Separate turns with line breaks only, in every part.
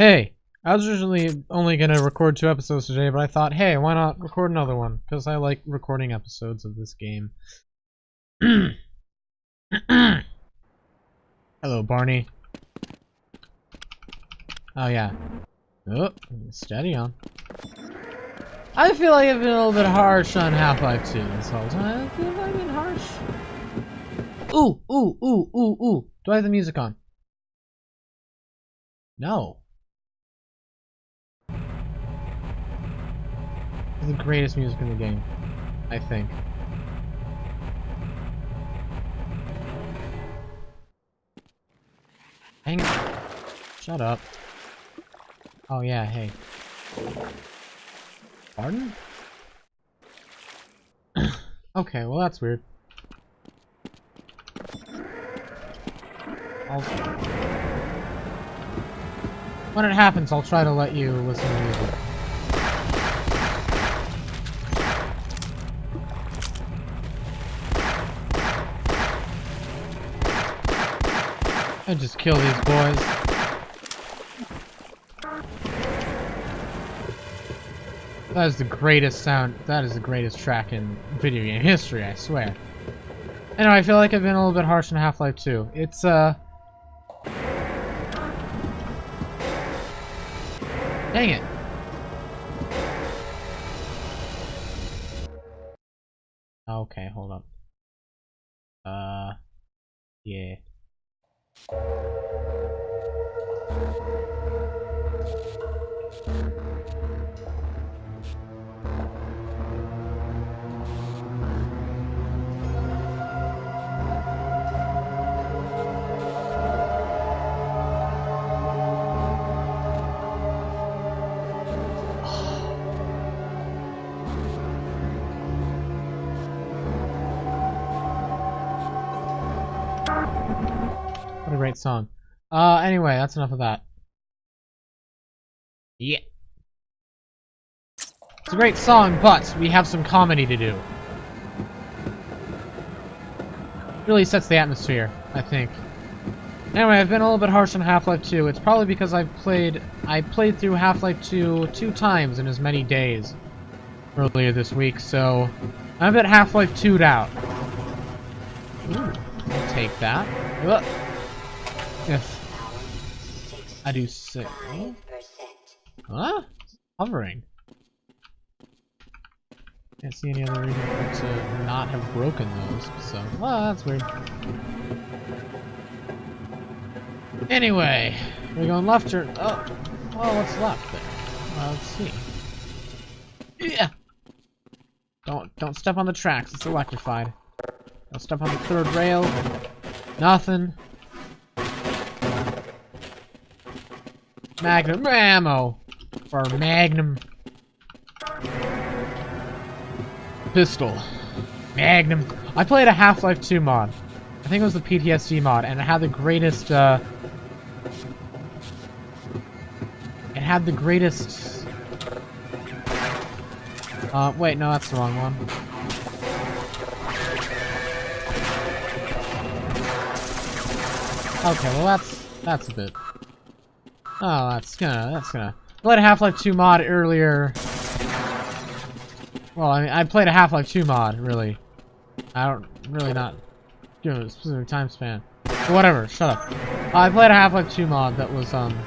Hey, I was originally only gonna record two episodes today, but I thought, hey, why not record another one? Because I like recording episodes of this game. Hello, Barney. Oh, yeah. Oh, steady on. I feel like I've been a little bit harsh on Half-Life 2 this whole time. I feel like I've been harsh. Ooh, ooh, ooh, ooh, ooh. Do I have the music on? No. The greatest music in the game, I think. Hang Shut up. Oh yeah, hey. Pardon? okay, well that's weird. I'll... When it happens, I'll try to let you listen to music. I just kill these boys. That is the greatest sound. That is the greatest track in video game history, I swear. Anyway, I feel like I've been a little bit harsh on Half-Life 2. It's, uh... Dang it. Okay, hold up. Uh... Yeah. What great song. Uh, anyway, that's enough of that. Yeah. It's a great song, but we have some comedy to do. Really sets the atmosphere, I think. Anyway, I've been a little bit harsh on Half-Life 2. It's probably because I've played... I played through Half-Life 2 two times in as many days earlier this week, so I'm a bit Half-Life 2'd out. Ooh, I'll take that. If I do six. Huh? Hovering. Can't see any other reason to not have broken those, so, well, that's weird. Anyway, we're going left or, oh, well, what's left there? Well, let's see. Yeah! Don't, don't step on the tracks, it's electrified. Don't step on the third rail. Nothing. Magnum ammo for Magnum pistol. Magnum. I played a Half-Life 2 mod. I think it was the PTSD mod, and it had the greatest, uh... It had the greatest... Uh, wait, no, that's the wrong one. Okay, well that's, that's a bit... Oh, that's gonna, that's gonna... I played a Half-Life 2 mod earlier. Well, I mean, I played a Half-Life 2 mod, really. I don't, really not give a specific time span. But whatever, shut up. Uh, I played a Half-Life 2 mod that was, um,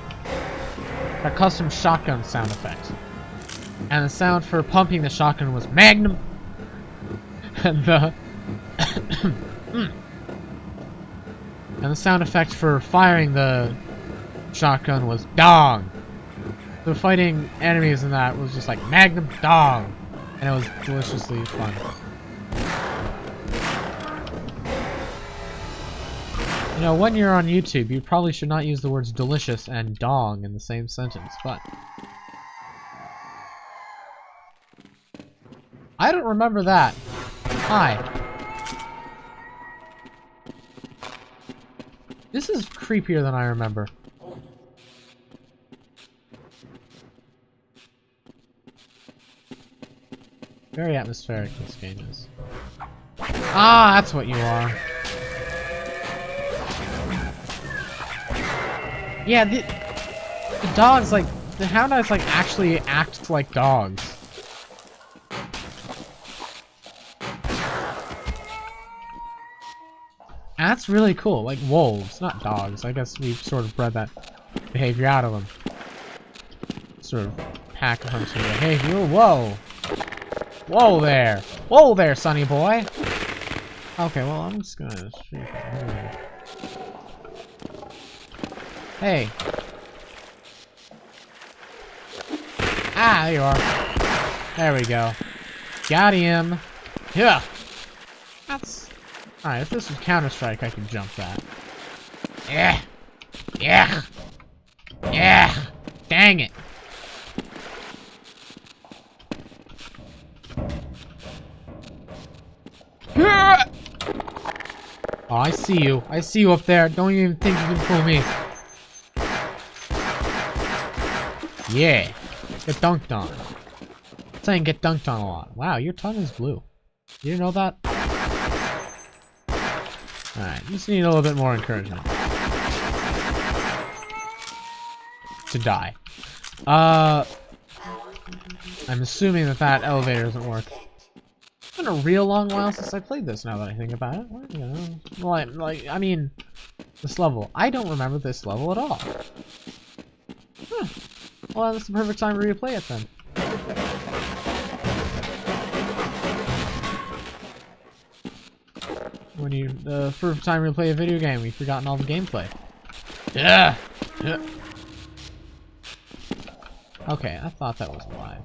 a custom shotgun sound effect. And the sound for pumping the shotgun was Magnum! and the... and the sound effect for firing the shotgun was dong. The fighting enemies in that was just like Magnum dong. And it was deliciously fun. You know, when you're on YouTube, you probably should not use the words delicious and dong in the same sentence, but... I don't remember that. Hi. This is creepier than I remember. Very atmospheric this game is. Ah, that's what you are. Yeah, the, The dogs, like, the Houndeyes, like, actually act like dogs. That's really cool. Like wolves, not dogs. I guess we've sort of bred that behavior out of them. Sort of pack hunting behavior. Whoa! Whoa there! Whoa there, sonny boy! Okay, well, I'm just gonna... Hey! Ah, there you are. There we go. Got him! Yeah! That's... Alright, if this was Counter-Strike, I can jump that. Yeah! Yeah! Yeah! Dang it! Oh, I see you. I see you up there. Don't even think you can fool me. Yeah. Get dunked on. I'm saying get dunked on a lot. Wow, your tongue is blue. You know that? Alright, just need a little bit more encouragement. To die. Uh... I'm assuming that that elevator doesn't work. It's been a real long while since I played this, now that I think about it. Well, you know, like, like, I mean, this level. I don't remember this level at all. Huh. Well, that's the perfect time for you to play it, then. When you, the first time you play a video game, you've forgotten all the gameplay. Yeah! yeah. Okay, I thought that was alive,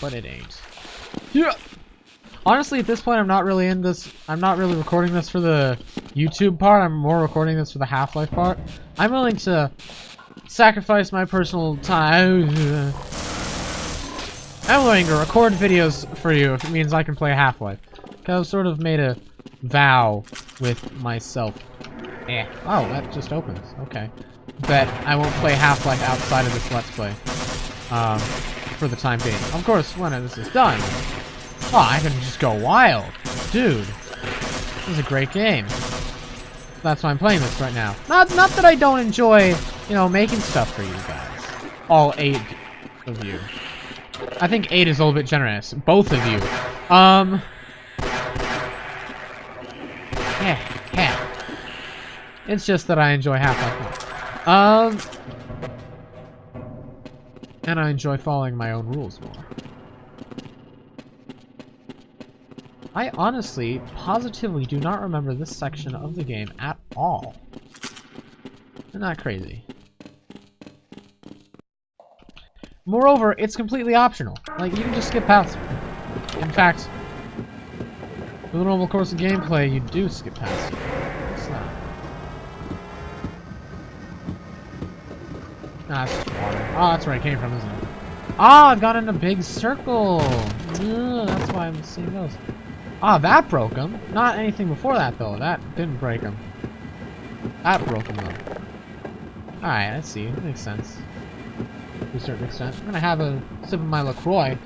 but it ain't. Yeah! Honestly, at this point, I'm not really in this. I'm not really recording this for the YouTube part. I'm more recording this for the Half-Life part. I'm willing to sacrifice my personal time. I'm willing to record videos for you if it means I can play Half-Life. Because I've sort of made a vow with myself. Eh. Oh, that just opens. Okay. That I won't play Half-Life outside of this Let's Play. Um, for the time being. Of course, when this is done, Oh, I can just go wild. Dude. This is a great game. That's why I'm playing this right now. Not not that I don't enjoy, you know, making stuff for you guys. All eight of you. I think eight is a little bit generous. Both of you. Um... Yeah, yeah. It's just that I enjoy Half-Life Um... And I enjoy following my own rules more. I honestly, positively do not remember this section of the game at all. Isn't that crazy? Moreover, it's completely optional. Like, you can just skip past it. In fact, for the normal course of gameplay, you do skip past it. What's that? Ah, it's water. Oh, that's where it came from, isn't it? Ah, oh, I've got in a big circle! Ugh, that's why I'm seeing those. Ah, that broke him. Not anything before that, though. That didn't break him. That broke him, though. Alright, I see. That makes sense. To a certain extent. I'm gonna have a sip of my LaCroix.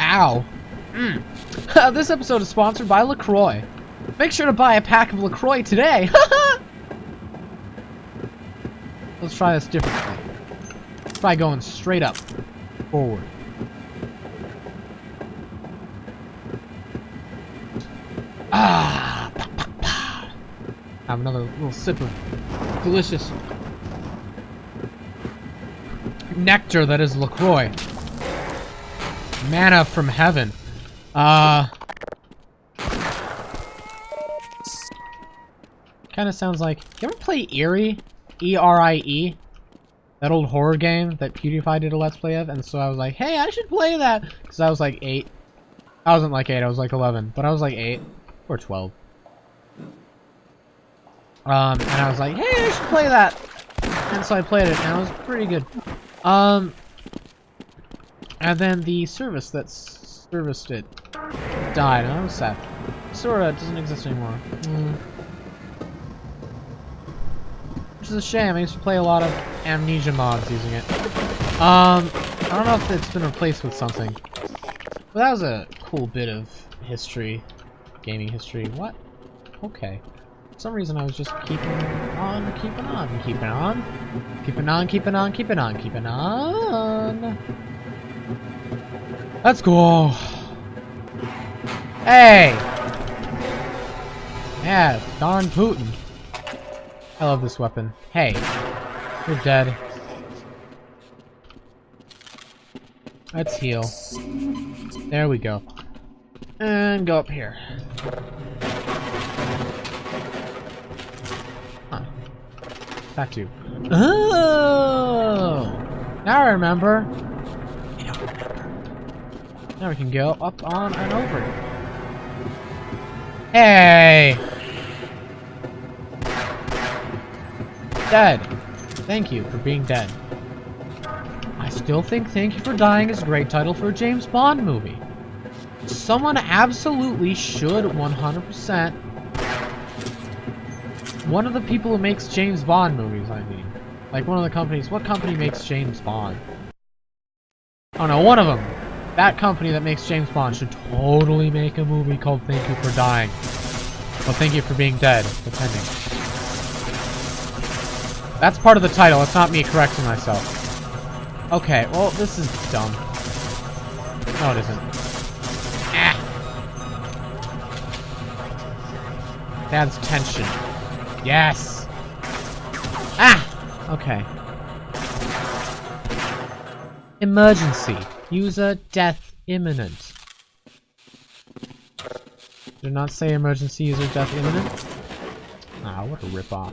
Ow. Mm. this episode is sponsored by LaCroix. Make sure to buy a pack of LaCroix today. Let's try this differently. Try going straight up. Forward. Have another little sip of delicious nectar that is LaCroix. Manna from heaven. Uh... Kind of sounds like... You ever play Eri? E-R-I-E? -E? That old horror game that PewDiePie did a Let's Play of? And so I was like, hey, I should play that! Because I was like 8. I wasn't like 8, I was like 11. But I was like 8. Or 12. Um, and I was like, hey, I should play that! And so I played it, and it was pretty good. Um, and then the service that serviced it died, and I was sad. Desura doesn't exist anymore. Mm. Which is a shame, I used to play a lot of Amnesia mods using it. Um, I don't know if it's been replaced with something. But that was a cool bit of history gaming history. What? Okay. For some reason I was just keeping on, keeping on, keeping on, keeping on, keeping on, keeping on, keeping on. Let's go. Hey! Yeah, darn tootin'. I love this weapon. Hey, you're dead. Let's heal. There we go. And go up here. Back to. Oh! Now I remember. Now we can go up on and over. Hey! Dead. Thank you for being dead. I still think Thank You for Dying is a great title for a James Bond movie. Someone absolutely should 100% one of the people who makes James Bond movies, I mean. Like one of the companies. What company makes James Bond? Oh no, one of them. That company that makes James Bond should totally make a movie called Thank You for Dying. Well, thank you for being dead, depending. That's part of the title, it's not me correcting myself. Okay, well, this is dumb. No, it isn't. Ah! That's tension. Yes! Ah! Okay. Emergency. User death imminent. Did not say emergency user death imminent? Ah, what a ripoff.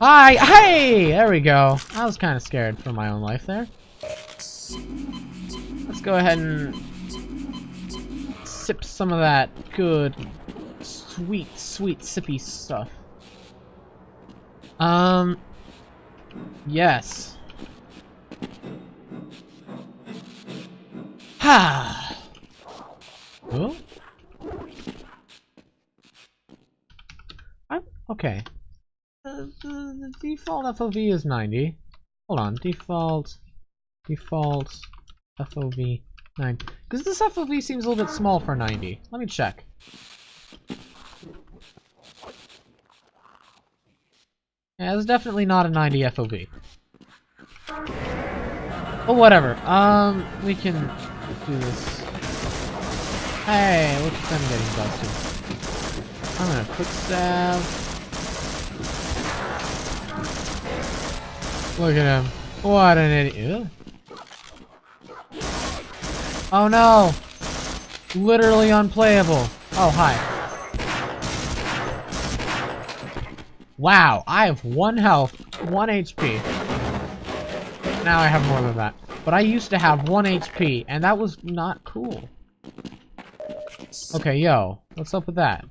Hi! Hey! There we go. I was kind of scared for my own life there. Let's go ahead and sip some of that good, sweet, sweet, sippy stuff. Um, yes. Ha! oh? I'm, okay. Uh, the, the default FOV is 90. Hold on, default, default FOV 90. Because this FOV seems a little bit small for 90. Let me check. Yeah, it's definitely not a 90 FOV. But whatever. Um, we can do this. Hey, look at them getting busted. I'm gonna quick stab. Look at him. What an idiot. Oh no! Literally unplayable. Oh, hi. Wow, I have one health, one HP. Now I have more than that. But I used to have one HP, and that was not cool. Okay, yo, what's up with that?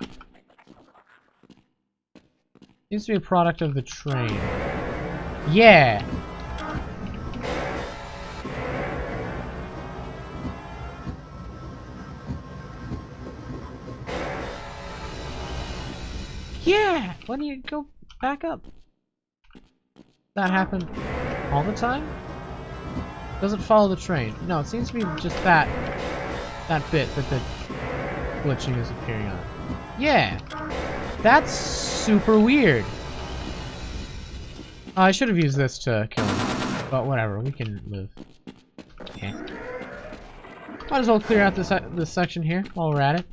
Seems to be a product of the train. Yeah! Yeah! Why don't you go back up? That happened all the time? Doesn't follow the train. No, it seems to be just that that bit that the glitching is appearing on. Yeah! That's super weird. Uh, I should have used this to kill him. But whatever, we can live. Okay. Might as well clear out this, this section here while we're at it.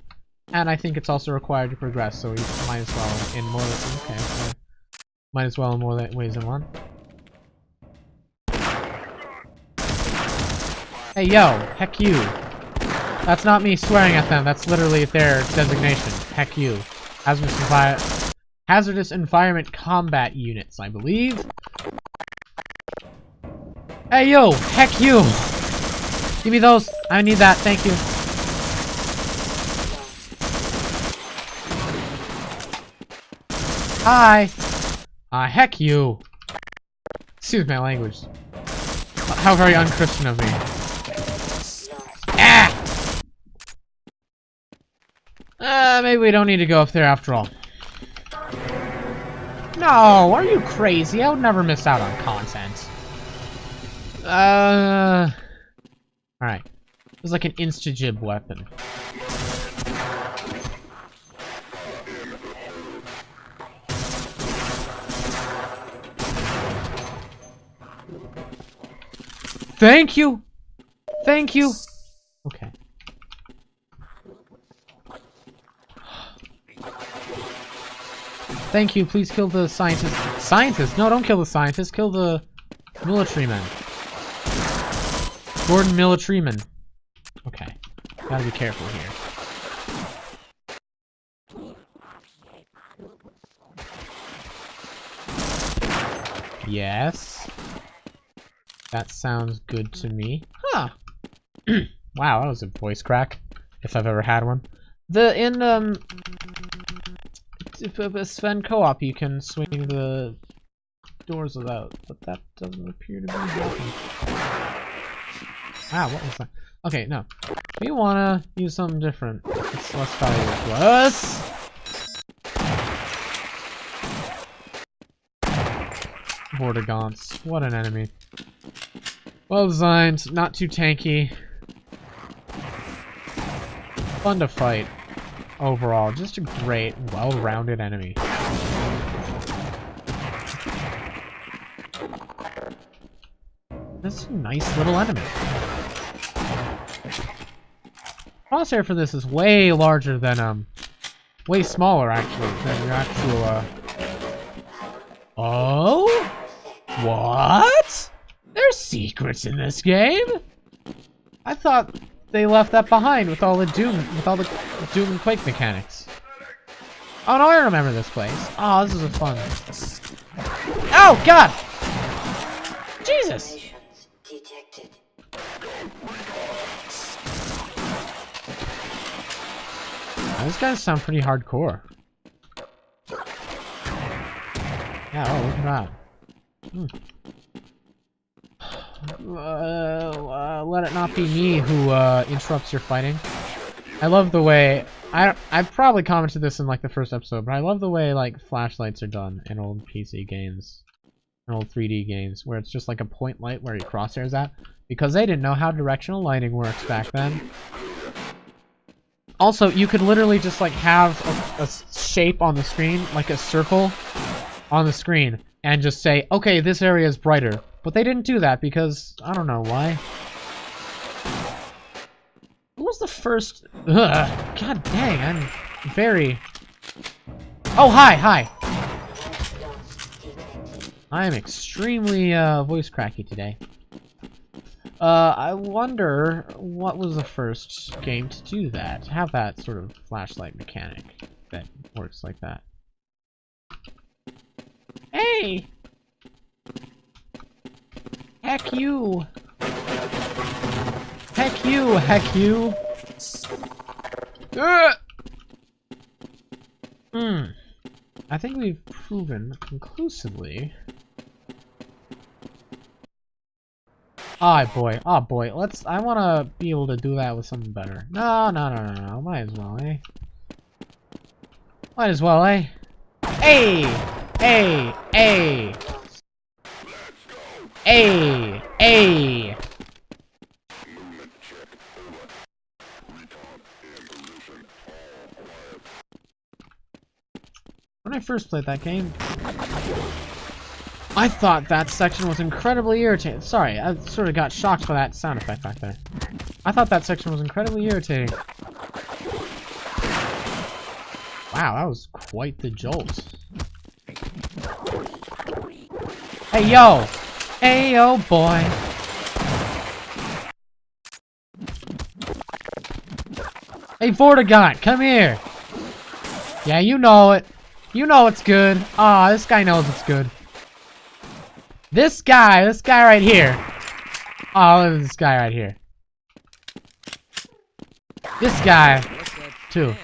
And I think it's also required to progress, so we might as well in more. Okay, okay. Might as well in more ways than one. Hey, yo! Heck you! That's not me swearing at them, that's literally their designation. Heck you. Hazardous, envi hazardous Environment Combat Units, I believe. Hey, yo! Heck you! Give me those! I need that, thank you. Hi! Ah, uh, heck you! Excuse my language. How very unchristian of me. Ah! Uh, maybe we don't need to go up there after all. No, are you crazy? I would never miss out on content. Uh... Alright. It was like an instagib weapon. Thank you! Thank you! Okay. Thank you, please kill the scientist. Scientist? No, don't kill the scientist, kill the military men. Gordon military men. Okay. Gotta be careful here. Yes. That sounds good to me. Huh. wow, that was a voice crack, if I've ever had one. The in um Sven co-op you can swing the doors without, but that doesn't appear to be working. Ah, what was that? Okay, no. We wanna use something different. Let's, let's try this. Vortigaunts. What an enemy. Well designed, not too tanky. Fun to fight. Overall, just a great, well-rounded enemy. That's a nice little enemy. Crosshair for this is way larger than, um, way smaller, actually, than your actual, uh... Oh? What? Secrets in this game? I thought they left that behind with all the Doom, with all the Doom and Quake mechanics. Oh no, I remember this place. Oh, this is a fun. Oh God! Jesus! These guys sound pretty hardcore. Yeah, oh, look at that. Hmm. Uh, uh, let it not be me who uh, interrupts your fighting. I love the way I I probably commented this in like the first episode, but I love the way like flashlights are done in old PC games, in old 3D games, where it's just like a point light where your crosshairs at, because they didn't know how directional lighting works back then. Also, you could literally just like have a, a shape on the screen, like a circle on the screen, and just say, okay, this area is brighter. But they didn't do that because, I don't know why. What was the first... Ugh, God dang, I'm very... Oh, hi, hi! I am extremely uh, voice cracky today. Uh, I wonder what was the first game to do that, have that sort of flashlight mechanic that works like that. Hey! Heck you! Heck you, heck you! Hmm. I think we've proven conclusively. Oh boy, oh boy, let's, I wanna be able to do that with something better. No, no, no, no, no, might as well, eh? Might as well, eh? Hey! Hey! Hey! Hey! Hey! When I first played that game, I thought that section was incredibly irritating. Sorry, I sort of got shocked by that sound effect back there. I thought that section was incredibly irritating. Wow, that was quite the jolt. Hey, yo! Hey, oh boy! Hey, Vortigaunt, come here! Yeah, you know it. You know it's good. Ah, oh, this guy knows it's good. This guy, this guy right here. Oh, this guy right here. This guy, too.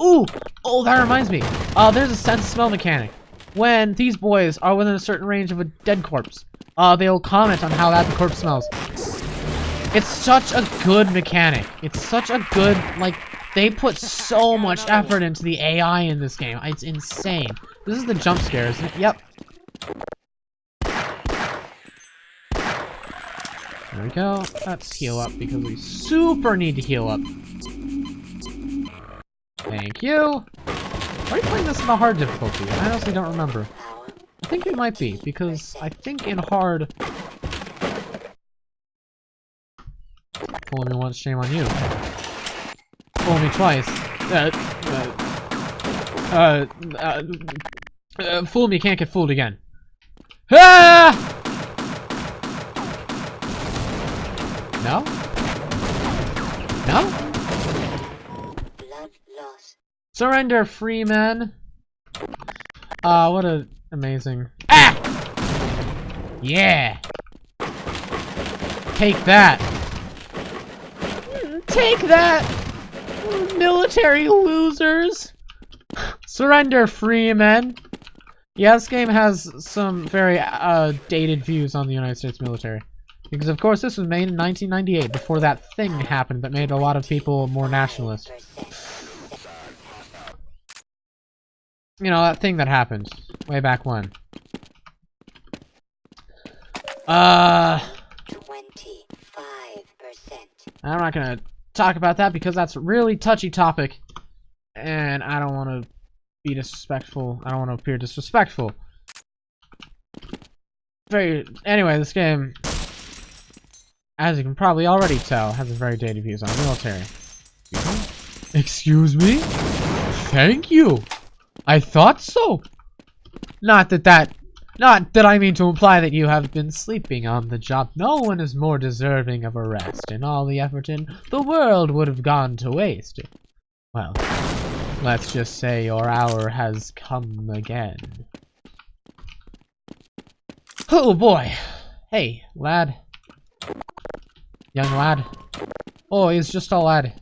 Ooh! Oh, that reminds me. Uh, there's a sense smell mechanic when these boys are within a certain range of a dead corpse. Uh, they'll comment on how that corpse smells. It's such a good mechanic. It's such a good, like, they put so much effort into the AI in this game. It's insane. This is the jump scare, isn't it? Yep. There we go. Let's heal up because we super need to heal up. Thank you. Are we playing this in the hard difficulty? I honestly don't remember. I think it might be, because I think in hard... Fool me once, shame on you. Fool me twice. Uh, uh, uh, uh, uh, fool me, can't get fooled again. Ah! No? No? Surrender, free men. Ah, what a amazing. Ah! Yeah. Take that. Take that, military losers. Surrender, free men. Yeah, this game has some very uh, dated views on the United States military. Because, of course, this was made in 1998, before that thing happened that made a lot of people more nationalist. You know, that thing that happened way back when. Uh,
25%.
I'm not gonna talk about that because that's a really touchy topic, and I don't want to be disrespectful. I don't want to appear disrespectful. Very. Anyway, this game, as you can probably already tell, has a very dated views on the military. Excuse me? Thank you. I thought so. Not that that not that I mean to imply that you have been sleeping on the job. No one is more deserving of a rest, and all the effort in the world would have gone to waste. Well, let's just say your hour has come again. Oh boy. Hey, lad. Young lad. Oh, he's just a lad.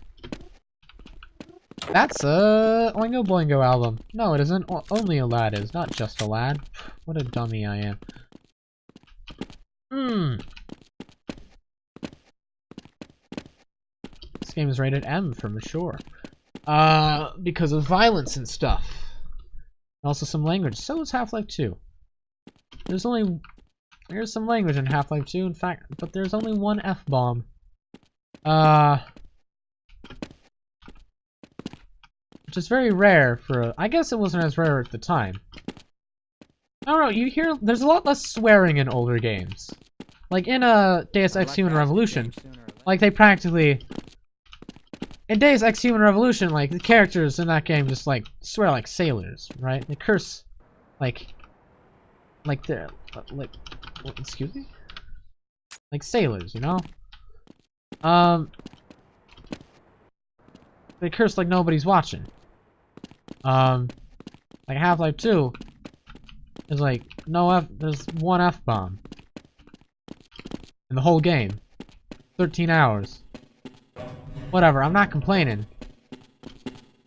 That's a Oingo Boingo album. No, it isn't. O only a lad is, not just a lad. What a dummy I am. Hmm. This game is rated M for mature. Uh, because of violence and stuff. Also some language. So is Half-Life 2. There's only... There's some language in Half-Life 2, in fact, but there's only one F-bomb. Uh... Which is very rare for a, I guess it wasn't as rare at the time. I don't know, you hear, there's a lot less swearing in older games. Like in a uh, Deus Ex Human Revolution, like they practically, in Deus Ex Human Revolution, like the characters in that game just like swear like sailors, right? They curse, like, like they're, like, excuse me? Like sailors, you know? Um, they curse like nobody's watching. Um, like Half-Life 2 is like no F. There's one F bomb in the whole game. 13 hours. Whatever. I'm not complaining.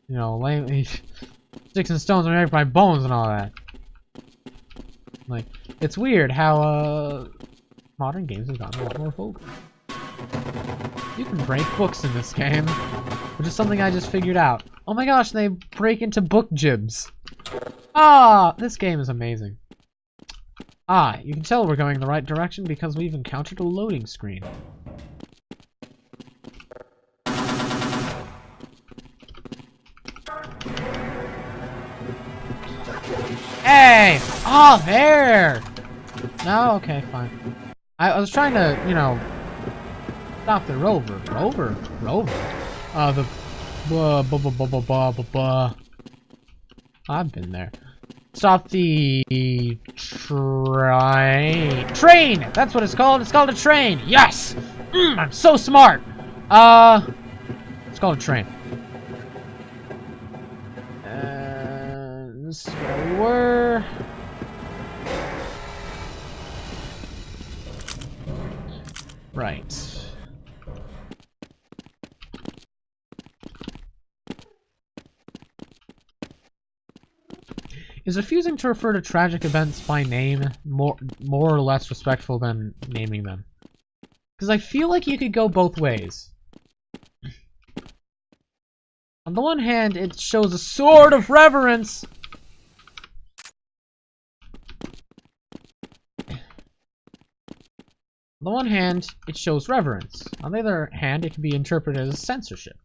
You know, lame, sticks and stones are made by bones and all that. Like, it's weird how uh, modern games have gotten a lot more vulgar. You can break books in this game, which is something I just figured out. Oh my gosh, they break into book gibs. Ah, this game is amazing. Ah, you can tell we're going in the right direction because we've encountered a loading screen. Hey! Oh, there! No, okay, fine. I, I was trying to, you know, stop the rover. Rover? Rover? Uh, the Blah, blah, blah, blah, blah, blah, blah, blah. I've been there. Stop the train. Train! That's what it's called. It's called a train. Yes! Mm, I'm so smart. Uh, it's called a train. Uh, this is where we were. Right. Is refusing to refer to tragic events by name more, more or less respectful than naming them? Because I feel like you could go both ways. On the one hand, it shows a sort of reverence. On the one hand, it shows reverence. On the other hand, it can be interpreted as censorship.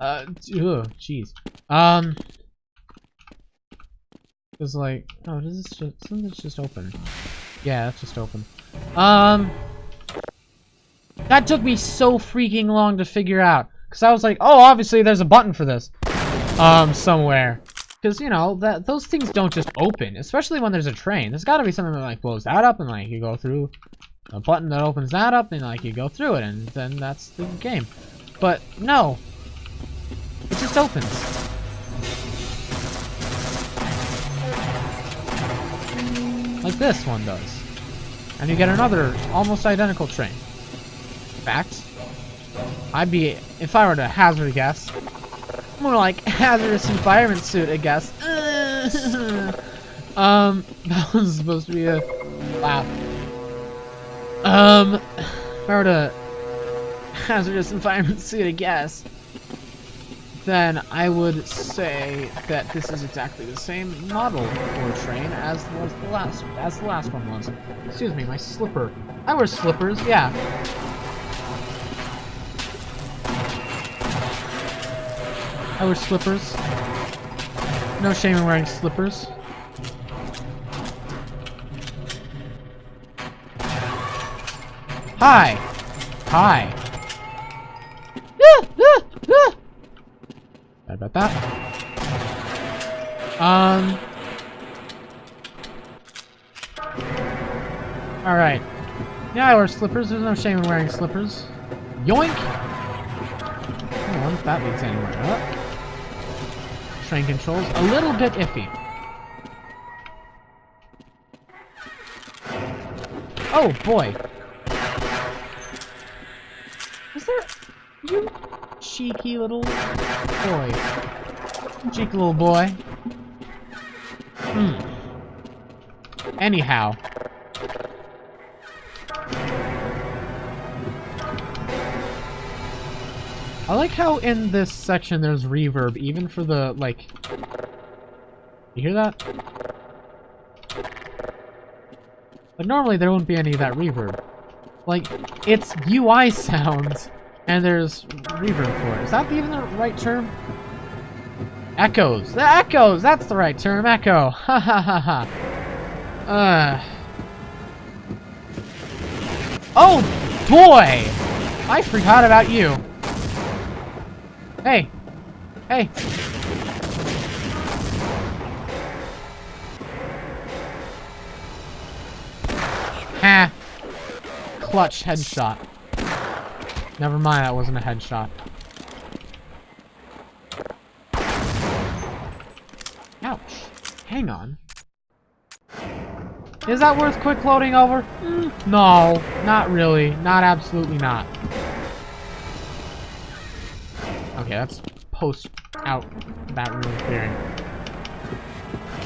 Uh, jeez. Um, it's like, oh, does this just, isn't this just open? Yeah, that's just open. Um, That took me so freaking long to figure out. Because I was like, oh, obviously there's a button for this. Um, somewhere. Because, you know, that those things don't just open. Especially when there's a train. There's got to be something that, like, blows that up and, like, you go through a button that opens that up and, like, you go through it. And then that's the game. But, no. Just opens. Like this one does. And you get another almost identical train. In fact, I'd be, if I were to hazard a guess, more like hazardous environment suit, I guess. um, that was supposed to be a laugh. Um, if I were to hazardous environment suit, I guess, then I would say that this is exactly the same model or train as was the last as the last one was. Excuse me, my slipper. I wear slippers, yeah. I wear slippers. No shame in wearing slippers. Hi! Hi! About that. Um... Alright. Yeah, I wear slippers. There's no shame in wearing slippers. Yoink! I don't know if that leads anywhere. Huh? Train controls, a little bit iffy. Oh, boy. Is there... You cheeky little boy. Cheeky little boy. Hmm. Anyhow. I like how in this section there's reverb, even for the, like... You hear that? But normally there wouldn't be any of that reverb. Like, it's UI sounds, and there's reverb for it. Is that even the right term? Echoes. The echoes! That's the right term, echo. Ha ha ha ha. Uh... Oh, boy! I forgot about you. Hey! Hey! Ha! Clutch headshot. Never mind, that wasn't a headshot. Ouch. Hang on. Is that worth quick loading over? Mm, no, not really. Not absolutely not. Okay, that's post out that room clearing.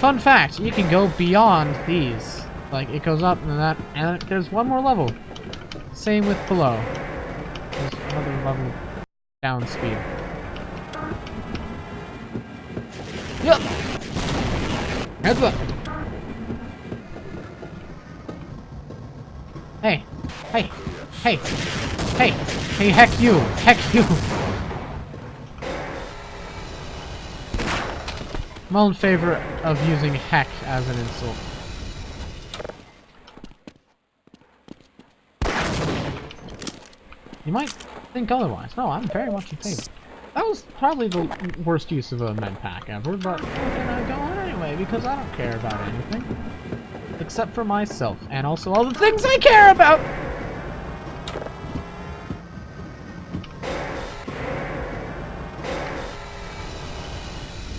Fun fact, you can go beyond these. Like, it goes up and that, and there's one more level. Same with below. Another level down speed. Yep! Heads up! Hey! Hey! Hey! Hey! Hey, heck you! Heck you! I'm all in favor of using heck as an insult. You might think otherwise. No, I'm very much in favor. That was probably the worst use of a med pack ever, but we're gonna go on anyway because I don't care about anything. Except for myself, and also all the things I care about!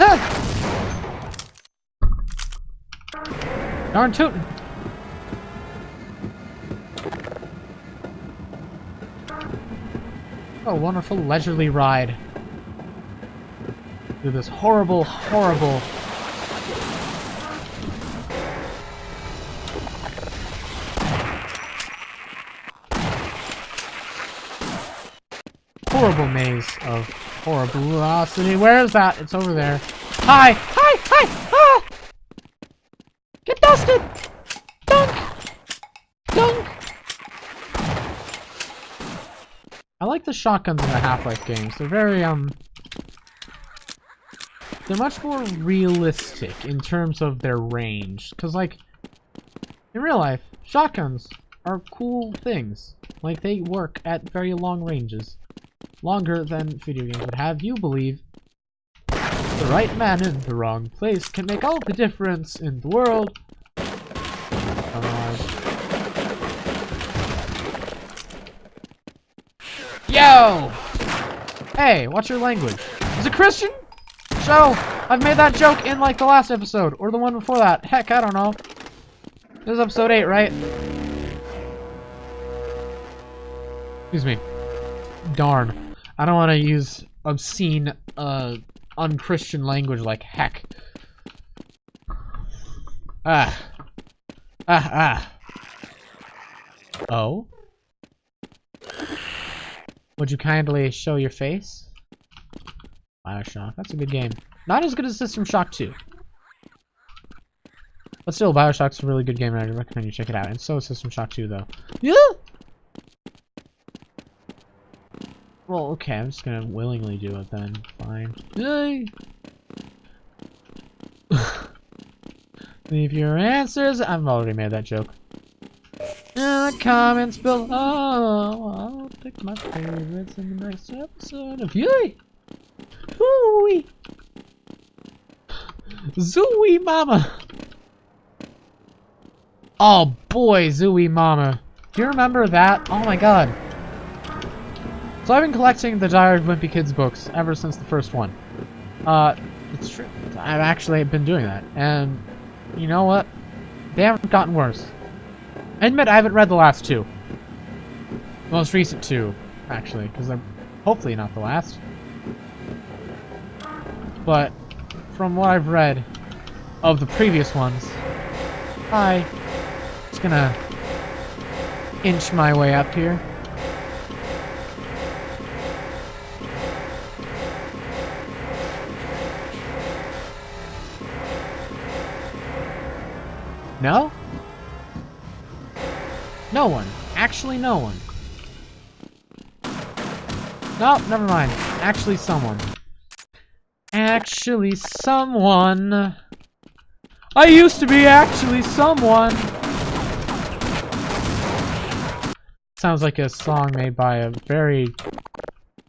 Ah! Darn tootin'! Oh, wonderful leisurely ride. Through this horrible, horrible... Horrible maze of horribility. Where is that? It's over there. Hi! Hi! Hi! Ah! Get dusted! Dunk! Dunk! I like the shotguns in the Half-Life games. They're very, um... They're much more realistic in terms of their range. Because, like, in real life, shotguns, are cool things. Like, they work at very long ranges. Longer than video games would have you believe. The right man in the wrong place can make all the difference in the world. Hey, what's your language? Is it Christian? So, I've made that joke in like the last episode, or the one before that. Heck, I don't know. This is episode 8, right? Excuse me. Darn. I don't want to use obscene, uh, unchristian language like heck. Ah. Ah, ah. Oh? Would you kindly show your face? Bioshock. That's a good game. Not as good as System Shock 2. But still, Bioshock's a really good game, and I recommend you check it out. And so is System Shock 2, though. Yeah! Well, okay, I'm just gonna willingly do it then. Fine. Yay! Leave your answers. I've already made that joke. In the comments below, I'll pick my favorites in the next episode of Yay! Hooey! Zooey Mama! Oh boy, Zooey Mama. Do you remember that? Oh my god. So I've been collecting the Diary of Wimpy Kids books ever since the first one. Uh, it's true. I've actually been doing that. And, you know what? They haven't gotten worse. I admit I haven't read the last two. The most recent two, actually, because they're hopefully not the last. But from what I've read of the previous ones, I just gonna inch my way up here. No? No one. Actually, no one. No, never mind. Actually, someone. Actually, someone. I used to be actually someone. Sounds like a song made by a very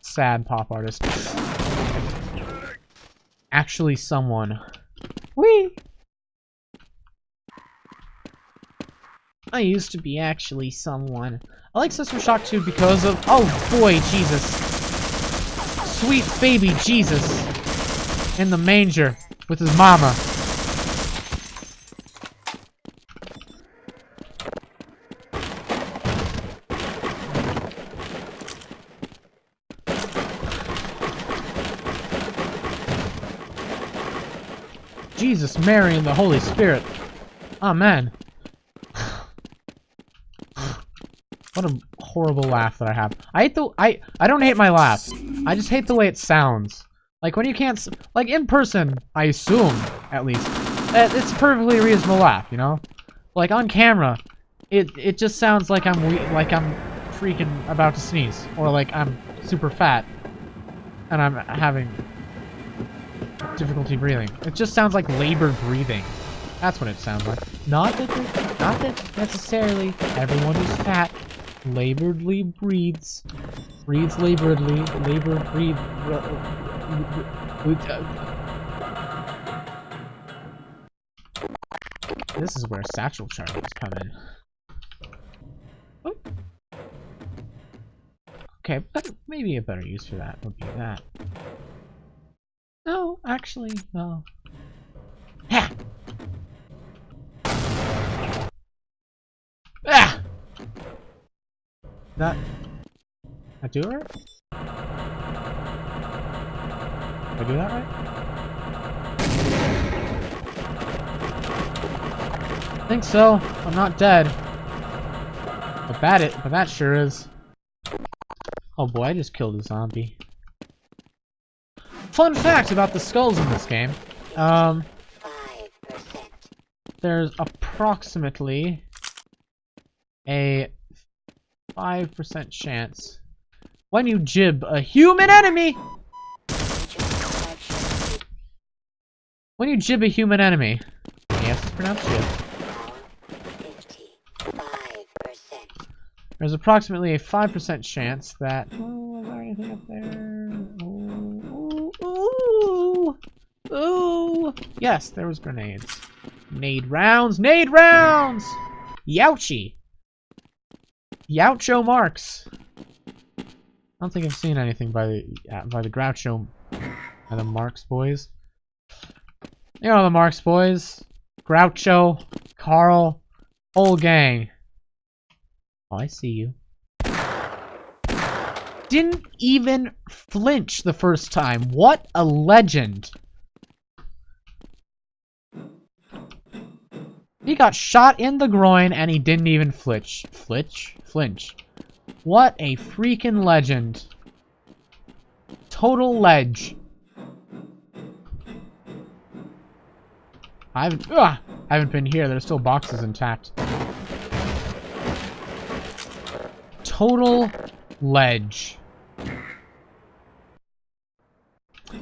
sad pop artist. Actually, someone. Wee. I used to be actually someone. I like System Shock 2 because of- Oh boy, Jesus. Sweet baby Jesus. In the manger. With his mama. Jesus, Mary, and the Holy Spirit. Amen. What a horrible laugh that I have. I hate the- I- I don't hate my laugh. I just hate the way it sounds. Like, when you can't- like, in person, I assume, at least, it's a perfectly reasonable laugh, you know? Like, on camera, it- it just sounds like I'm like I'm freaking about to sneeze. Or like I'm super fat. And I'm having difficulty breathing. It just sounds like labored breathing. That's what it sounds like. Not that, not that necessarily everyone who's fat laboredly breathes. Breathes laboredly. Labor breathe. This is where satchel charges come in. Okay, but maybe a better use for that would be that. No, actually, no. Ha! Ah! That... I do it right? I do that right? I think so. I'm not dead. But that it, but that sure is. Oh boy, I just killed a zombie. Fun fact about the skulls in this game. Um, there's approximately a 5% chance when you gib a human enemy when you gib a human enemy yes it's pronounced jib. There's approximately a 5% chance that... Oh, is there anything up there? Ooh, ooh, ooh. Yes, there was grenades. Nade rounds! Nade rounds! Youchie! Youcho marks! I don't think I've seen anything by the uh, by the Groucho by the Marx boys. You know the Marx boys. Groucho, Carl, whole gang. Oh, I see you. Didn't even flinch the first time. What a legend. He got shot in the groin and he didn't even flinch. Flinch? Flinch. What a freaking legend. Total ledge. I haven't, ugh, I haven't been here. There's still boxes intact. Total ledge.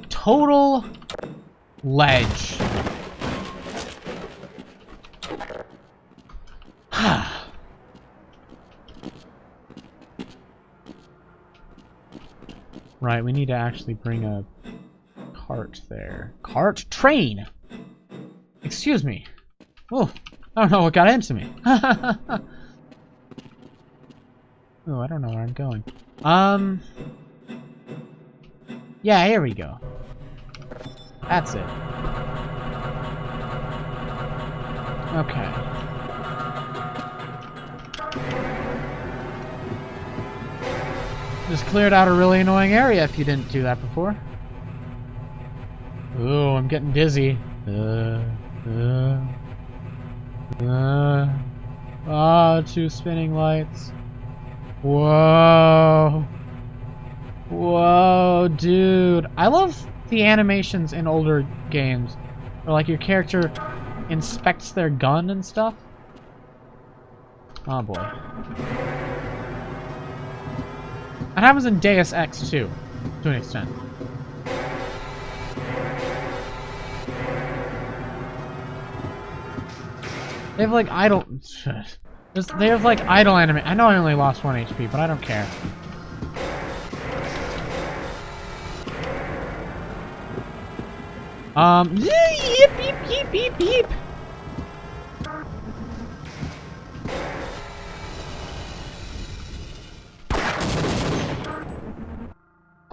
Total ledge. right, we need to actually bring a cart there. Cart? Train! Excuse me. Oh, I don't know what got into me. oh, I don't know where I'm going. Um... Yeah, here we go. That's it. Okay. Just cleared out a really annoying area if you didn't do that before. Ooh, I'm getting dizzy. Uh, uh, uh. Ah, two spinning lights. Whoa. Whoa, dude. I love the animations in older games. Where, like, your character inspects their gun and stuff. Oh, boy. That happens in Deus Ex, too. To an extent. They have, like, idle... They have, like, idle anime. I know I only lost 1 HP, but I don't care. Um.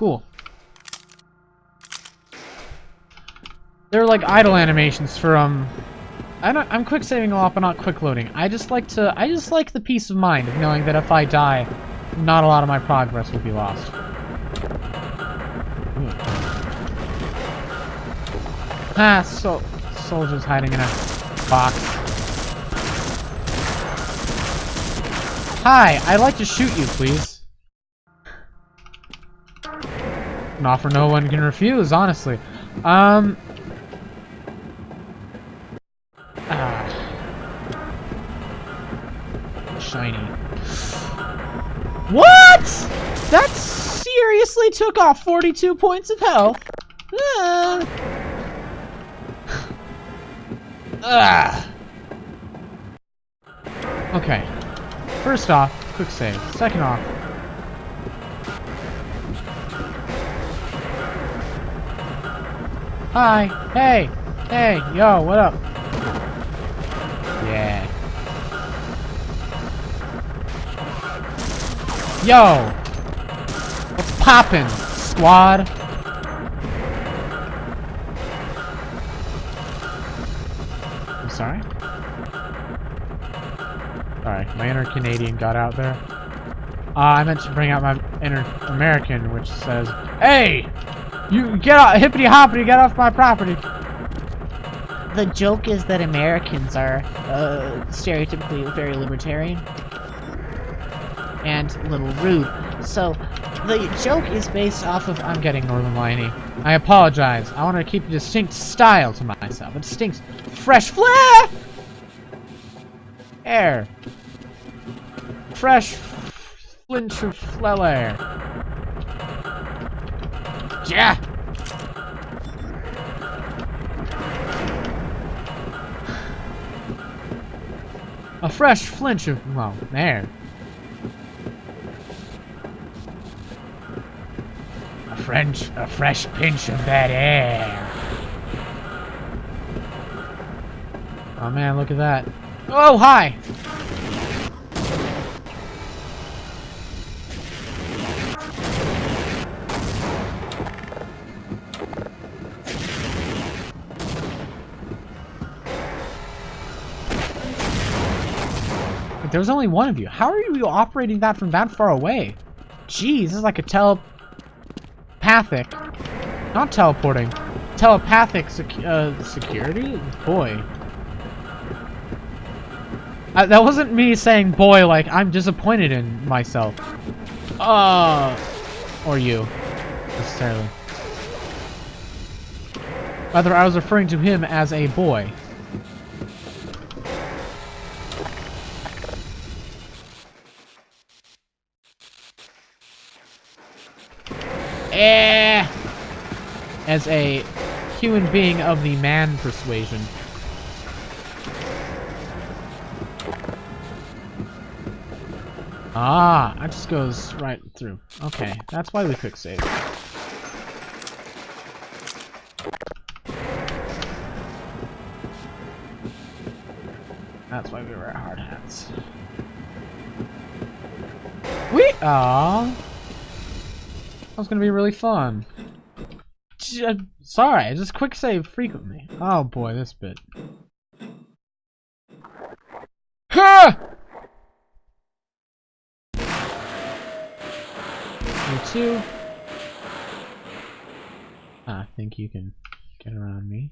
Cool. They're like idle animations for, um... I don't, I'm quick saving a lot, but not quick loading. I just like to, I just like the peace of mind of knowing that if I die, not a lot of my progress will be lost. Ah, so soldiers hiding in a box. Hi, I'd like to shoot you, please. An offer no one can refuse, honestly. Um. Ah. Shiny. What? That seriously took off 42 points of health. Ah. Ugh. Okay. First off, quick save. Second off. Hi. Hey. Hey. Yo, what up? Yeah. Yo. What's poppin', squad? I'm sorry. Sorry, my inner Canadian got out there. Uh, I meant to bring out my inner American, which says, Hey! You get off, hippity hoppity, get off my property! The joke is that Americans are uh, stereotypically very libertarian and a little rude. So the joke is based off of I'm getting Northern Liney. I apologize. I want to keep a distinct style to myself. A distinct fresh flair! Air. Fresh flinch of flair. Yeah! A fresh flinch of... Well, there. A French... A fresh pinch of that air. Oh man, look at that. Oh, hi! There was only one of you. How are you operating that from that far away? Jeez, this is like a telepathic, not teleporting, telepathic uh, security? Boy. Uh, that wasn't me saying boy like I'm disappointed in myself. Uh, or you, necessarily. Rather, I was referring to him as a boy. Eh! As a human being of the man persuasion. Ah, that just goes right through. Okay, that's why we quick save. That's why we wear hard hats. We ah. Was gonna be really fun. Sorry, just quick save frequently. Oh boy, this bit. Ha! You too. Ah, I think you can get around me.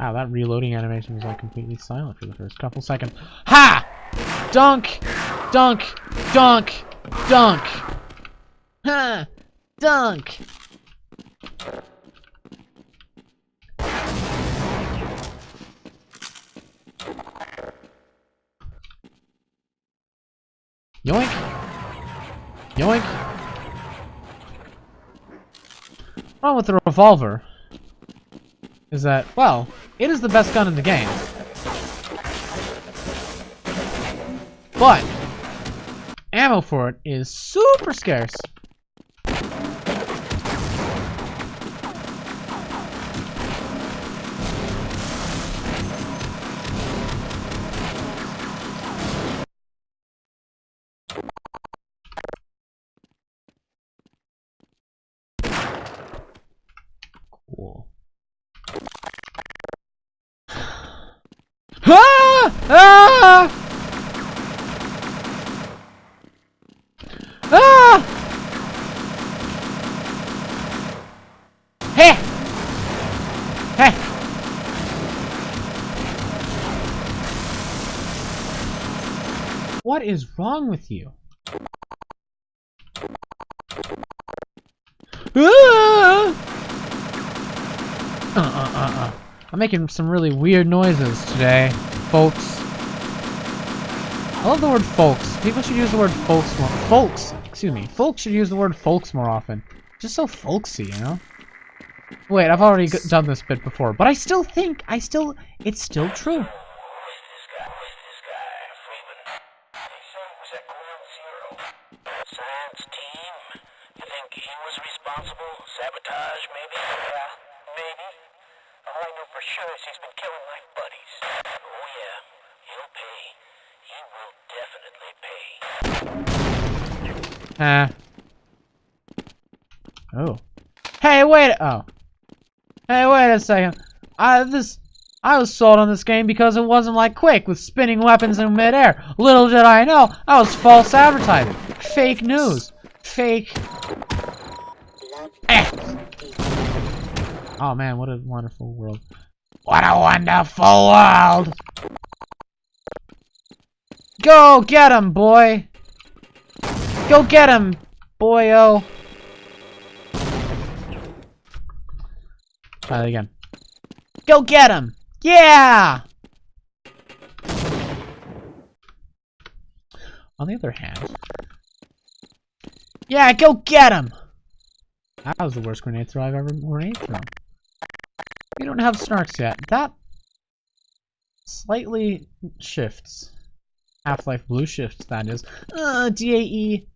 Wow, that reloading animation was like completely silent for the first couple seconds. Ha! Dunk! Dunk! Dunk! Dunk! Ha! Dunk! Yoink! Yoink! Wrong with the revolver is that, well, it is the best gun in the game. But, ammo for it is super scarce. Ah! Ah! Ah! Hey! Hey! What is wrong with you? Ah! Uh, uh, uh, uh. I'm making some really weird noises today, folks. I love the word folks. People should use the word folks more. Folks! Excuse me. Folks should use the word folks more often. Just so folksy, you know? Wait, I've already done this bit before, but I still think, I still, it's still true.
Sabotage, maybe. All I know for sure is he's been killing my buddies. Oh yeah, he'll pay. He will definitely pay.
Uh. Oh. Hey, wait. Oh. Hey, wait a second. I this. I was sold on this game because it wasn't like Quake with spinning weapons in midair. Little did I know, I was false advertising. Fake news. Fake. Eh. Oh man, what a wonderful world. What a wonderful world! Go get him, boy! Go get him, boyo! Try that again. Go get him! Yeah! On the other hand... Yeah, go get him! That was the worst grenade throw I've ever grenade thrown. We don't have snarks yet. That slightly shifts. Half-Life Blue shifts, that is. Uh, DAE.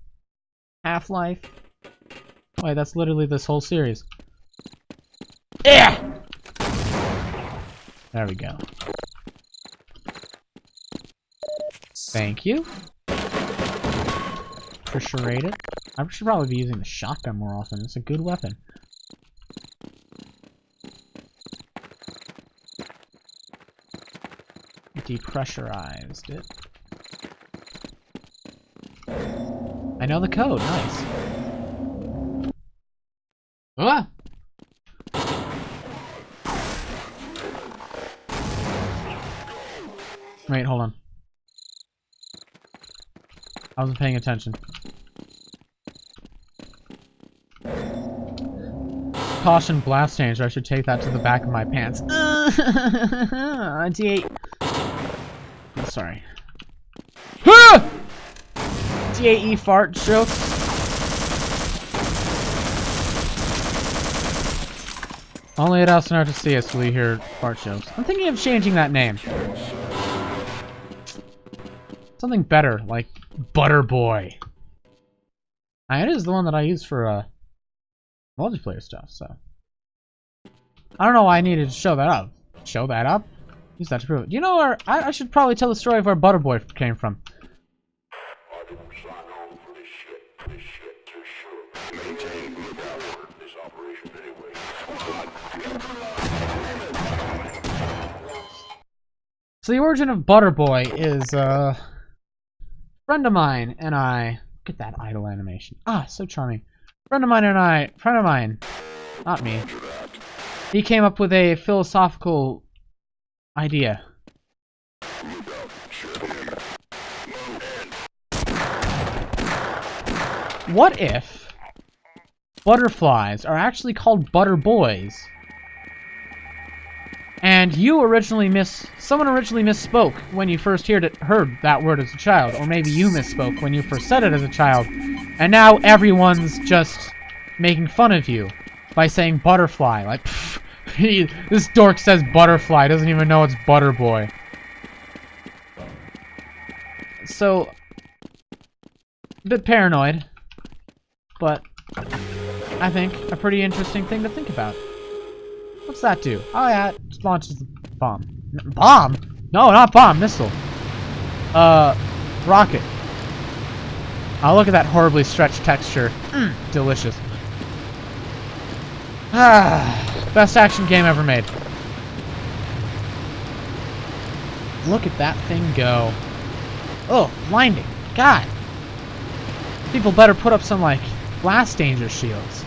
Half-Life. Wait, that's literally this whole series. Yeah! There we go. Thank you. Appreciate it. I should probably be using the shotgun more often. It's a good weapon. Depressurized it. I know the code. Nice. Ah! Wait, hold on. I wasn't paying attention. Caution blast danger. I should take that to the back of my pants. D8. Sorry. D8E fart joke. Only at Elsinore to see us will you hear fart jokes. I'm thinking of changing that name. Something better, like Butter Boy. It is the one that I use for uh, multiplayer stuff, so. I don't know why I needed to show that up. Show that up? Use that to prove it. You know where, I, I should probably tell the story of where Butterboy came from. So the origin of Butterboy is, uh, a friend of mine and I, look at that idle animation. Ah, so charming. Friend of mine and I, friend of mine, not me, he came up with a philosophical idea. What if butterflies are actually called butter boys? And you originally miss someone originally misspoke when you first heard it heard that word as a child, or maybe you misspoke when you first said it as a child, and now everyone's just making fun of you by saying butterfly. Like, pff, he, this dork says butterfly, doesn't even know it's butter boy. So, a bit paranoid, but I think a pretty interesting thing to think about. What's that do? Oh yeah, it just launches the bomb. Bomb? No, not bomb, missile. Uh, rocket. Oh, look at that horribly stretched texture. Mm, delicious. Ah, best action game ever made. Look at that thing go. Oh, blinding. God. People better put up some, like, blast danger shields.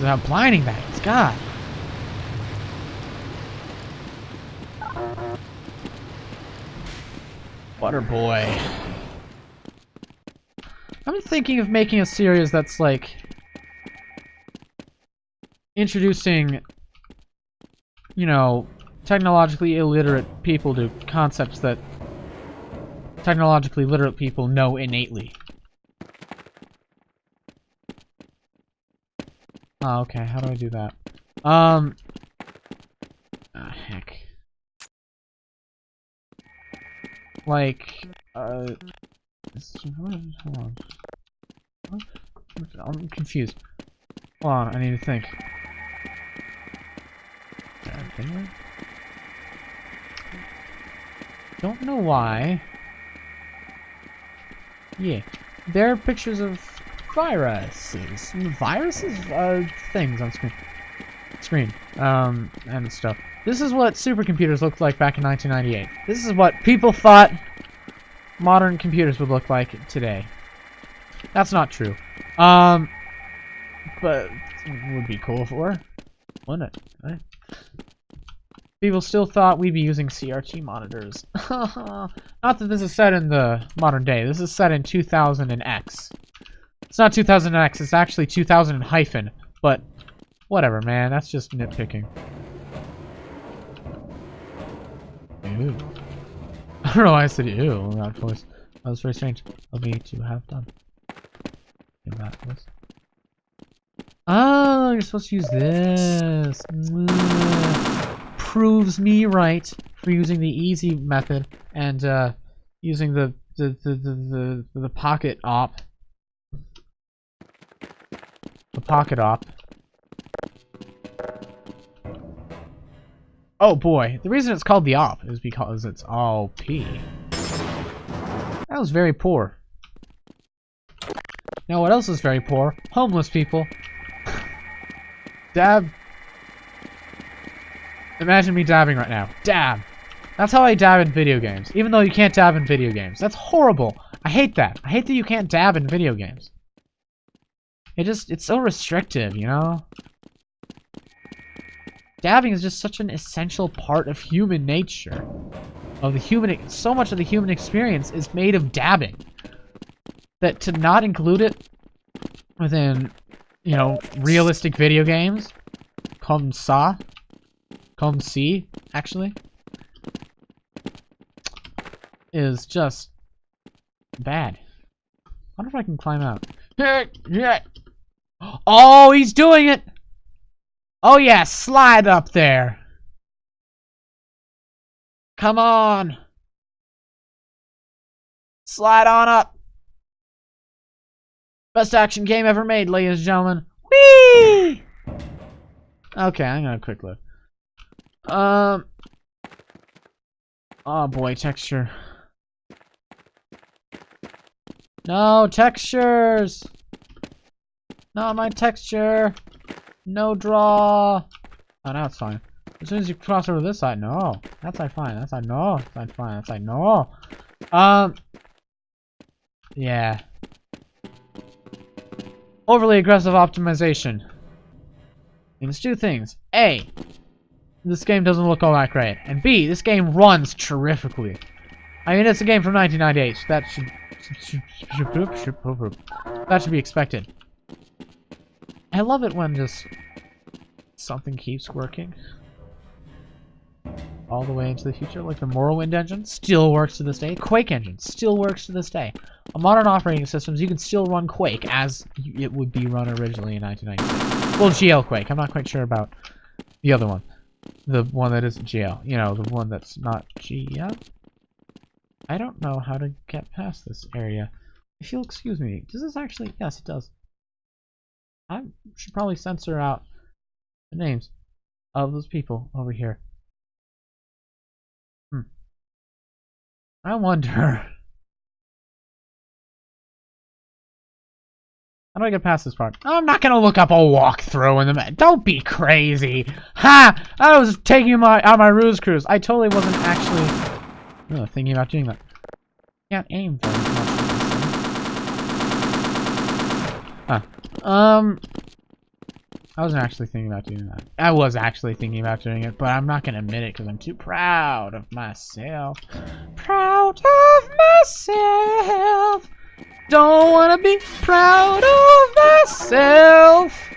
How blinding that is. God. Butter boy. I'm thinking of making a series that's like introducing, you know, technologically illiterate people to concepts that technologically literate people know innately. Oh, okay. How do I do that? Um. Ah, heck. Like, uh. Hold on. I'm confused. Hold on, I need to think. Don't know why. Yeah. There are pictures of viruses. Viruses? are things on screen. Screen. Um, and stuff. This is what supercomputers looked like back in 1998. This is what people thought modern computers would look like today. That's not true. Um, but would be cool were, wouldn't it? Right? People still thought we'd be using CRT monitors. not that this is set in the modern day. This is set in 2000 and X. It's not 2000 and X. It's actually 2000 and hyphen. But whatever, man. That's just nitpicking. Ew. I don't know why I said ew in that voice. That was very strange of me to have done. In that voice. Oh, ah, you're supposed to use this. Proves me right for using the easy method and uh, using the the, the the the the pocket op. The pocket op. Oh boy, the reason it's called the op is because it's all P. That was very poor. Now what else is very poor? Homeless people. Dab. Imagine me dabbing right now. Dab. That's how I dab in video games. Even though you can't dab in video games. That's horrible. I hate that. I hate that you can't dab in video games. It just, it's so restrictive, you know? Dabbing is just such an essential part of human nature. Of the human, so much of the human experience is made of dabbing. That to not include it within, you know, realistic video games, comme ça, comme C, actually, is just bad. I wonder if I can climb out. Oh, he's doing it! Oh yeah, slide up there. Come on. Slide on up. Best action game ever made, ladies and gentlemen. Whee! Okay, I'm gonna quick look. Um. Oh boy, texture. No, textures! Not my texture! No draw! Oh, now it's fine. As soon as you cross over this side, no. That side fine, that side no. That side fine, that side no. Um. Yeah. Overly aggressive optimization. Means two things. A. This game doesn't look all that great. And B. This game runs terrifically. I mean, it's a game from 1998. So that should that should be expected. I love it when just something keeps working. All the way into the future, like the Morrowind engine still works to this day. Quake engine still works to this day. On modern operating systems, you can still run Quake as it would be run originally in 1996. Well, GL Quake. I'm not quite sure about the other one. The one that isn't GL. You know, the one that's not GL. I don't know how to get past this area. If you'll excuse me, does this actually... Yes, it does. I should probably censor out the names of those people over here. Hmm. I wonder... How do I get past this part? I'm not gonna look up a walkthrough in the Don't be crazy! Ha! I was taking my out my ruse cruise. I totally wasn't actually Oh, thinking about doing that. Can't aim very much. Ah. Um. I wasn't actually thinking about doing that. I was actually thinking about doing it, but I'm not gonna admit it because I'm too proud of myself. Proud of myself. Don't wanna be proud of myself.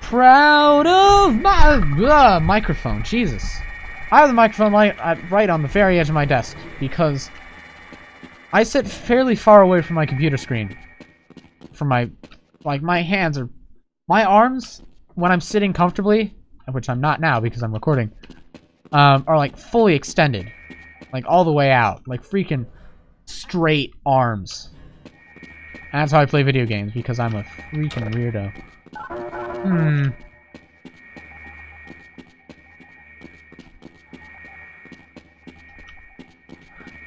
Proud of my uh, microphone. Jesus. I have the microphone right, right on the very edge of my desk because I sit fairly far away from my computer screen. From my, like my hands are, my arms when I'm sitting comfortably, which I'm not now because I'm recording, um, are like fully extended, like all the way out, like freaking straight arms. That's how I play video games because I'm a freaking weirdo. Hmm.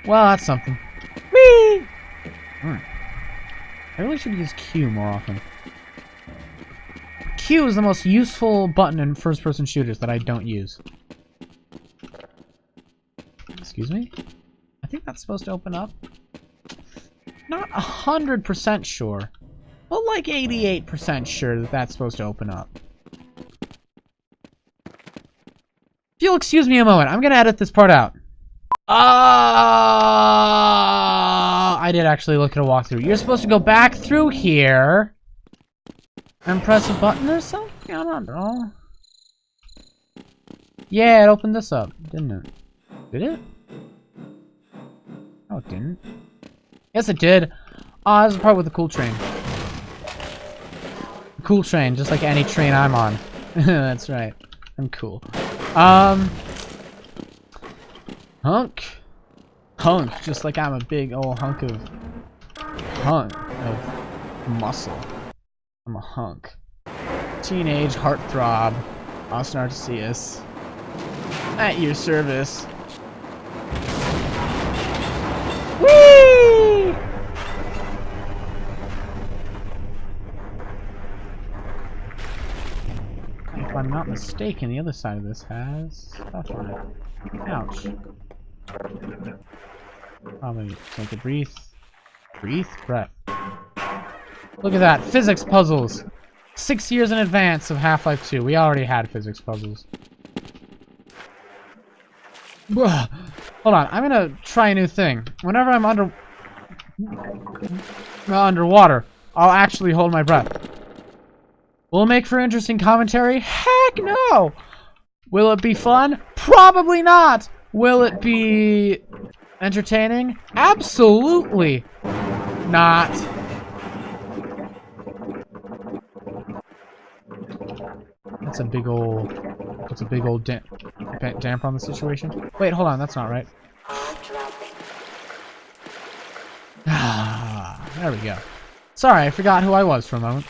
Well, that's something. Whee! Mm. I really should use Q more often. Q is the most useful button in first-person shooters that I don't use. Excuse me? I think that's supposed to open up. Not 100% sure, but like 88% sure that that's supposed to open up. If you'll excuse me a moment, I'm gonna edit this part out. Ah! I did actually look at a walkthrough. You're supposed to go back through here and press a button or something? I don't know. Yeah, it opened this up, didn't it? Did it? No, it didn't. Yes, it did. Ah, oh, this is part with the cool train. Cool train, just like any train I'm on. That's right. I'm cool. Um... Hunk. Hunk, just like I'm a big old hunk of hunk of muscle. I'm a hunk. Teenage heartthrob. Austin Arcesius. At your service. Not mistaken, the other side of this has stuff on it. Ouch. Probably take a breathe. Breathe? Breath. Look at that. Physics puzzles. Six years in advance of Half-Life 2. We already had physics puzzles. Ugh. Hold on. I'm gonna try a new thing. Whenever I'm under... underwater, I'll actually hold my breath. Will it make for interesting commentary? Heck no! Will it be fun? Probably not! Will it be entertaining? Absolutely not. That's a big old. That's a big old dam damper on the situation. Wait, hold on. That's not right. Ah, there we go. Sorry, I forgot who I was for a moment.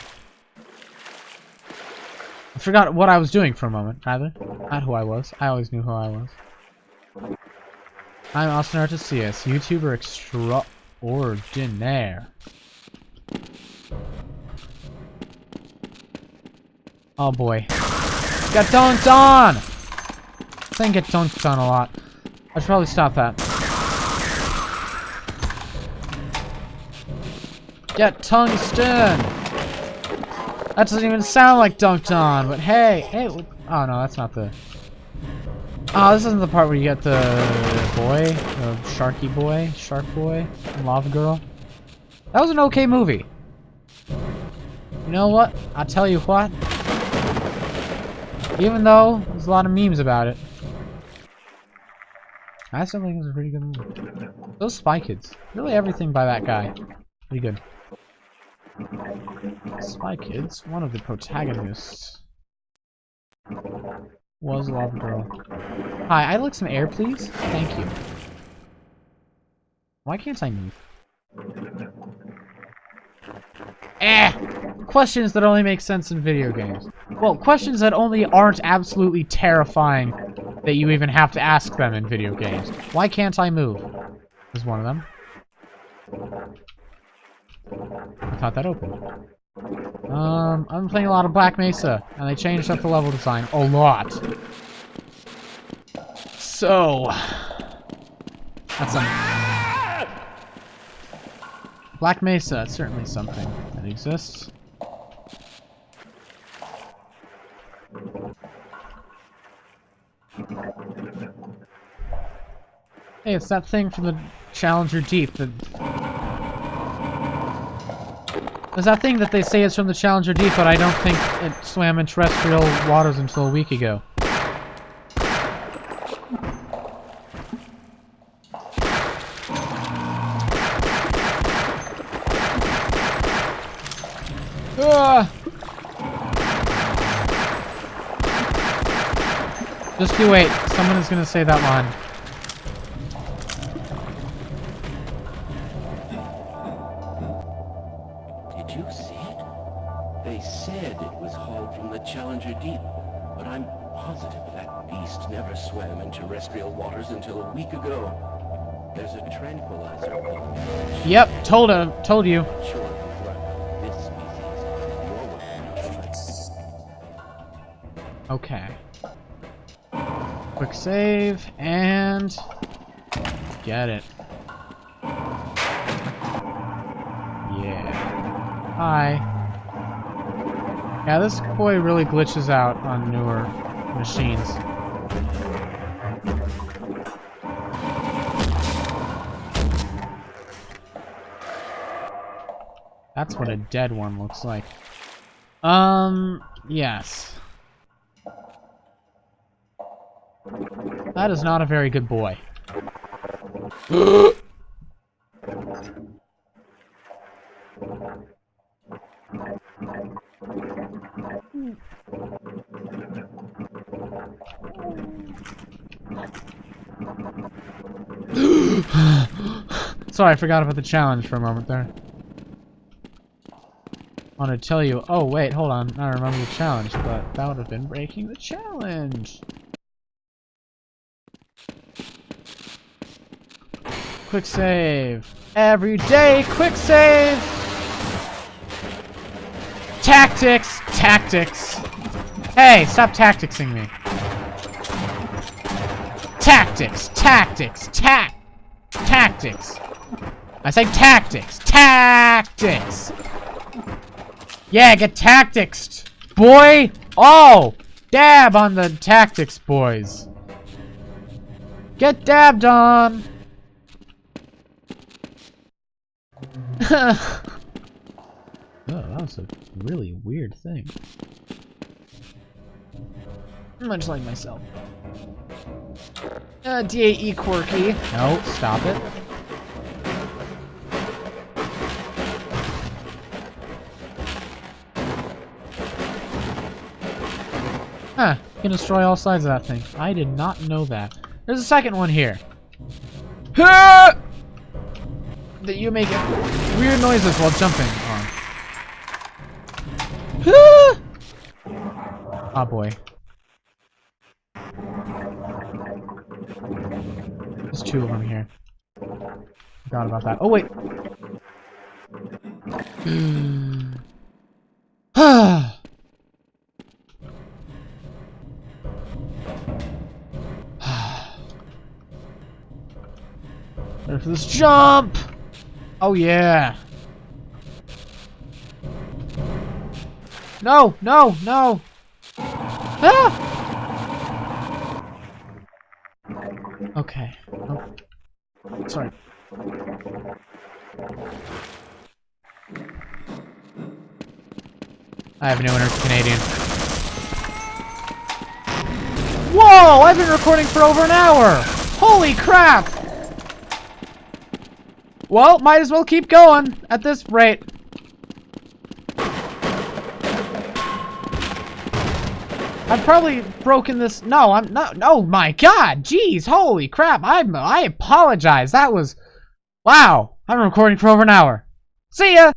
Forgot what I was doing for a moment, rather. Not who I was. I always knew who I was. I'm Austin Artesius, YouTuber extraordinaire. Oh boy. Got dunked on! I think get dunked on a lot. I should probably stop that. Get tungsten! That doesn't even sound like dunked on, but hey, hey, oh no, that's not the... Oh, this isn't the part where you get the boy, the sharky boy, shark boy, lava girl. That was an okay movie. You know what? I'll tell you what. Even though there's a lot of memes about it. I still think it was a pretty good movie. Those Spy Kids. Really everything by that guy. Pretty good. Spy Kids, one of the protagonists was Lava Girl. Hi, I'd like some air, please. Thank you. Why can't I move? Eh! Questions that only make sense in video games. Well, questions that only aren't absolutely terrifying that you even have to ask them in video games. Why can't I move? Is one of them. I thought that opened. Um, I'm playing a lot of Black Mesa, and they changed up the level design a lot. So, that's some. Black Mesa, it's certainly something that exists. Hey, it's that thing from the Challenger Deep there's that thing that they say is from the Challenger Deep, but I don't think it swam in terrestrial waters until a week ago. Ah! Just you wait. Someone is going to say that line. Yep, told him, told you. Okay. Quick save, and... Get it. Yeah. Hi. Yeah, this boy really glitches out on newer machines. What a dead one looks like. Um, yes. That is not a very good boy. Sorry, I forgot about the challenge for a moment there. Want to tell you, oh wait, hold on, I remember the challenge, but that would have been breaking the challenge. Quick save. Every day, quick save! Tactics! Tactics! Hey, stop tacticsing me. Tactics! Tactics! Tac! Tactics! I say tactics! Tactics! Yeah, get tactics, boy! Oh! Dab on the tactics, boys. Get dabbed on! oh, that was a really weird thing. Much like myself. Uh, DAE quirky. No, stop it. Huh, you can destroy all sides of that thing. I did not know that. There's a second one here. That you make weird noises while jumping on. oh boy. There's two of them here. Forgot about that. Oh wait. Ah. Ready for this jump! Oh yeah! No! No! No! Ah! Okay. Oh. Sorry. I have no inner Canadian. Whoa! I've been recording for over an hour! Holy crap! Well, might as well keep going at this rate. I've probably broken this. No, I'm not. Oh my God, jeez, holy crap! I'm. I apologize. That was. Wow. I'm recording for over an hour. See ya.